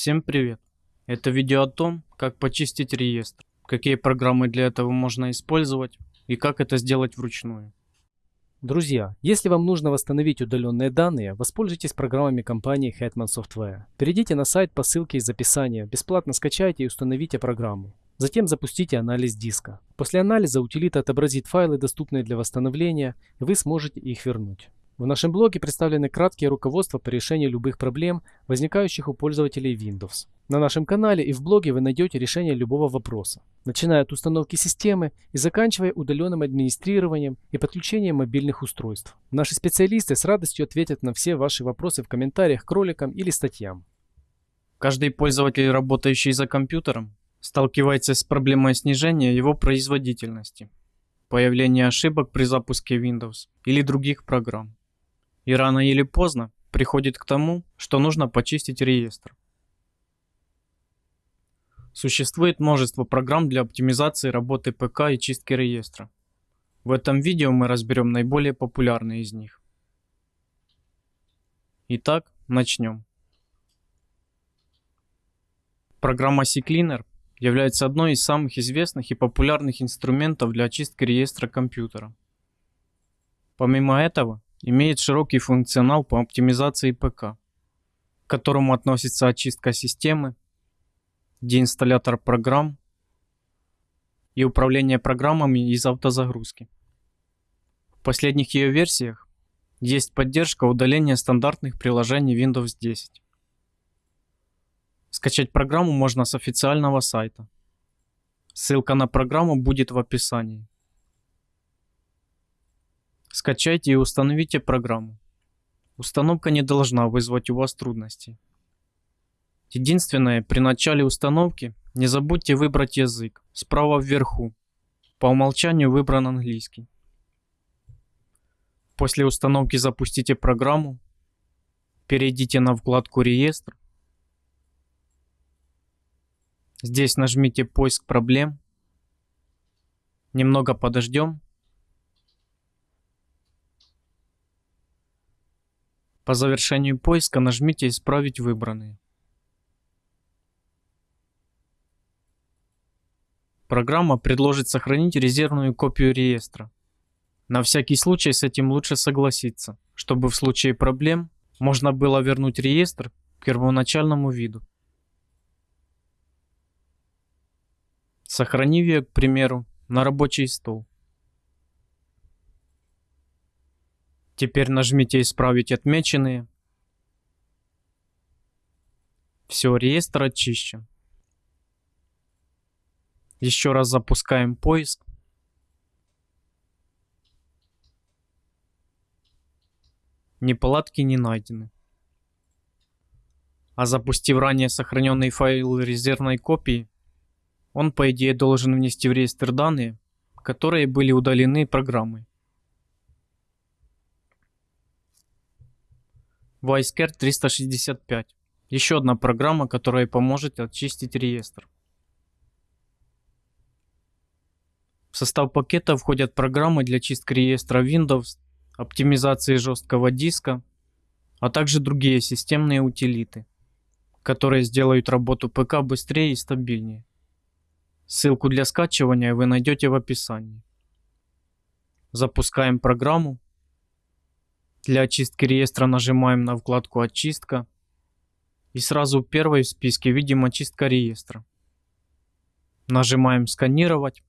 Всем привет! Это видео о том, как почистить реестр, какие программы для этого можно использовать и как это сделать вручную. Друзья, если вам нужно восстановить удаленные данные, воспользуйтесь программами компании Hetman Software. Перейдите на сайт по ссылке из описания, бесплатно скачайте и установите программу. Затем запустите анализ диска. После анализа утилита отобразит файлы, доступные для восстановления, и вы сможете их вернуть. В нашем блоге представлены краткие руководства по решению любых проблем, возникающих у пользователей Windows. На нашем канале и в блоге вы найдете решение любого вопроса, начиная от установки системы и заканчивая удаленным администрированием и подключением мобильных устройств. Наши специалисты с радостью ответят на все ваши вопросы в комментариях к роликам или статьям. Каждый пользователь, работающий за компьютером, сталкивается с проблемой снижения его производительности, появления ошибок при запуске Windows или других программ. И рано или поздно приходит к тому, что нужно почистить реестр. Существует множество программ для оптимизации работы ПК и чистки реестра. В этом видео мы разберем наиболее популярные из них. Итак, начнем. Программа CCleaner является одной из самых известных и популярных инструментов для очистки реестра компьютера. Помимо этого, имеет широкий функционал по оптимизации ПК, к которому относится очистка системы, деинсталлятор программ и управление программами из автозагрузки. В последних ее версиях есть поддержка удаления стандартных приложений Windows 10. Скачать программу можно с официального сайта. Ссылка на программу будет в описании. Скачайте и установите программу. Установка не должна вызвать у вас трудностей. Единственное, при начале установки не забудьте выбрать язык справа вверху. По умолчанию выбран английский. После установки запустите программу. Перейдите на вкладку «Реестр». Здесь нажмите «Поиск проблем». Немного подождем. По завершению поиска нажмите «Исправить выбранные». Программа предложит сохранить резервную копию реестра. На всякий случай с этим лучше согласиться, чтобы в случае проблем можно было вернуть реестр к первоначальному виду. Сохранив ее, к примеру, на рабочий стол. Теперь нажмите «Исправить отмеченные». Все, реестр очищен. Еще раз запускаем поиск. Неполадки не найдены. А запустив ранее сохраненный файл резервной копии, он по идее должен внести в реестр данные, которые были удалены программой. ViceCare 365. Еще одна программа, которая поможет очистить реестр. В состав пакета входят программы для чистки реестра Windows, оптимизации жесткого диска, а также другие системные утилиты, которые сделают работу ПК быстрее и стабильнее. Ссылку для скачивания вы найдете в описании. Запускаем программу. Для очистки реестра нажимаем на вкладку «Очистка» и сразу первой в списке видим «Очистка реестра». Нажимаем «Сканировать».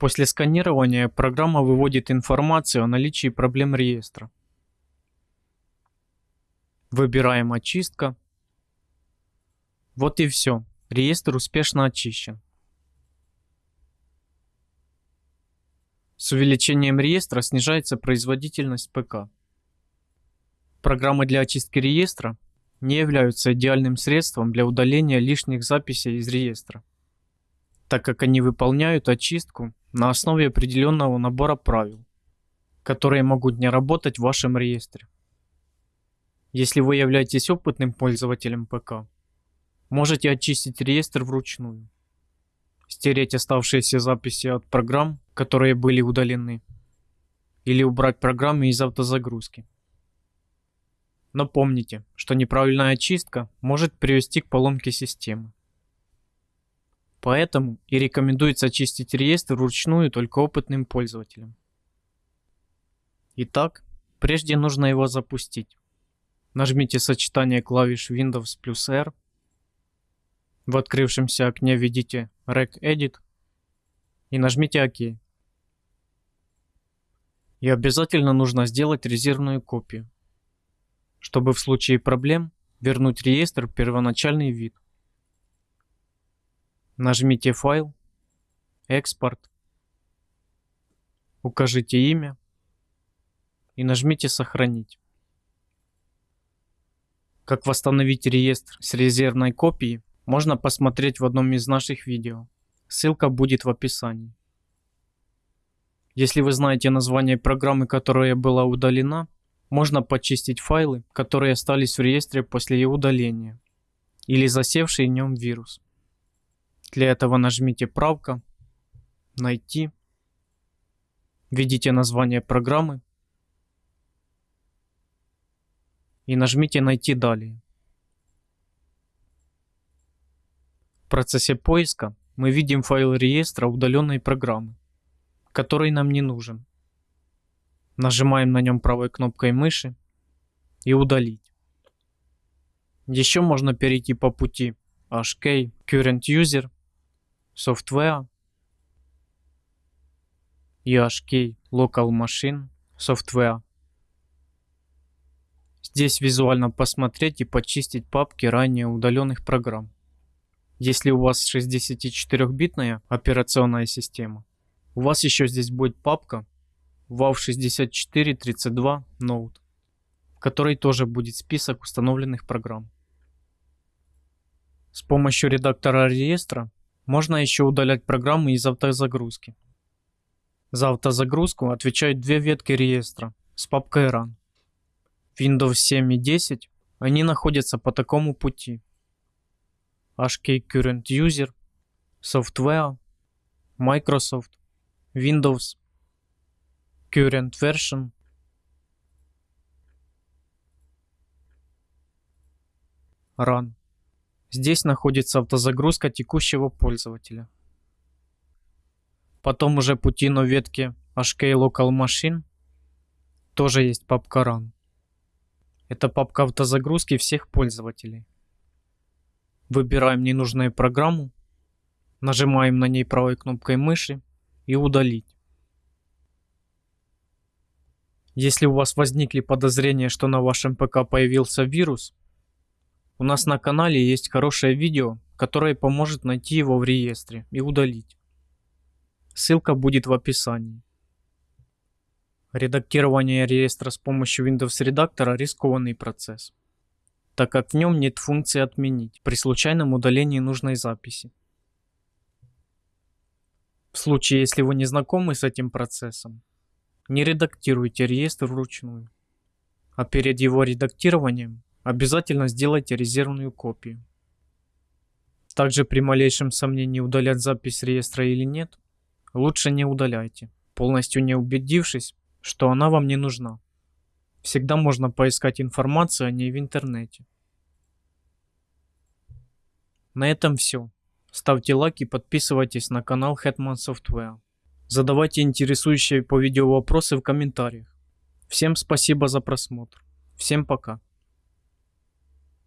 После сканирования программа выводит информацию о наличии проблем реестра. Выбираем «Очистка». Вот и все. Реестр успешно очищен. С увеличением реестра снижается производительность ПК. Программы для очистки реестра не являются идеальным средством для удаления лишних записей из реестра, так как они выполняют очистку на основе определенного набора правил, которые могут не работать в вашем реестре. Если вы являетесь опытным пользователем ПК, можете очистить реестр вручную, стереть оставшиеся записи от программ, которые были удалены, или убрать программы из автозагрузки. Но помните, что неправильная очистка может привести к поломке системы. Поэтому и рекомендуется очистить реестр вручную только опытным пользователям. Итак, прежде нужно его запустить. Нажмите сочетание клавиш Windows плюс R. В открывшемся окне введите regedit и нажмите ОК. И обязательно нужно сделать резервную копию, чтобы в случае проблем вернуть реестр в первоначальный вид. Нажмите «Файл», «Экспорт», укажите имя и нажмите «Сохранить». Как восстановить реестр с резервной копией, можно посмотреть в одном из наших видео. Ссылка будет в описании. Если вы знаете название программы, которая была удалена, можно почистить файлы, которые остались в реестре после ее удаления, или засевший в нем вирус. Для этого нажмите «Правка», «Найти», введите название программы и нажмите «Найти далее». В процессе поиска мы видим файл реестра удаленной программы, который нам не нужен. Нажимаем на нем правой кнопкой мыши и удалить. Еще можно перейти по пути HK Current User, Software и HK Local Machine Software Здесь визуально посмотреть и почистить папки ранее удаленных программ. Если у вас 64-битная операционная система, у вас еще здесь будет папка WAV6432 Node, в которой тоже будет список установленных программ. С помощью редактора реестра можно еще удалять программы из автозагрузки. За автозагрузку отвечают две ветки реестра с папкой Run. Windows 7 и 10, они находятся по такому пути. HK Current User, Software, Microsoft, Windows, Current Version, Run. Здесь находится автозагрузка текущего пользователя. Потом уже пути на ветке HK Local Machine тоже есть папка Run. Это папка автозагрузки всех пользователей. Выбираем ненужную программу, нажимаем на ней правой кнопкой мыши и удалить. Если у вас возникли подозрения, что на вашем ПК появился вирус, у нас на канале есть хорошее видео, которое поможет найти его в реестре и удалить. Ссылка будет в описании. Редактирование реестра с помощью Windows редактора рискованный процесс, так как в нем нет функции «Отменить» при случайном удалении нужной записи. В случае, если вы не знакомы с этим процессом, не редактируйте реестр вручную, а перед его редактированием обязательно сделайте резервную копию. Также при малейшем сомнении удалять запись реестра или нет, лучше не удаляйте, полностью не убедившись, что она вам не нужна. Всегда можно поискать информацию о ней в интернете. На этом все. Ставьте лайк и подписывайтесь на канал Hetman Software. Задавайте интересующие по видео вопросы в комментариях. Всем спасибо за просмотр. Всем пока.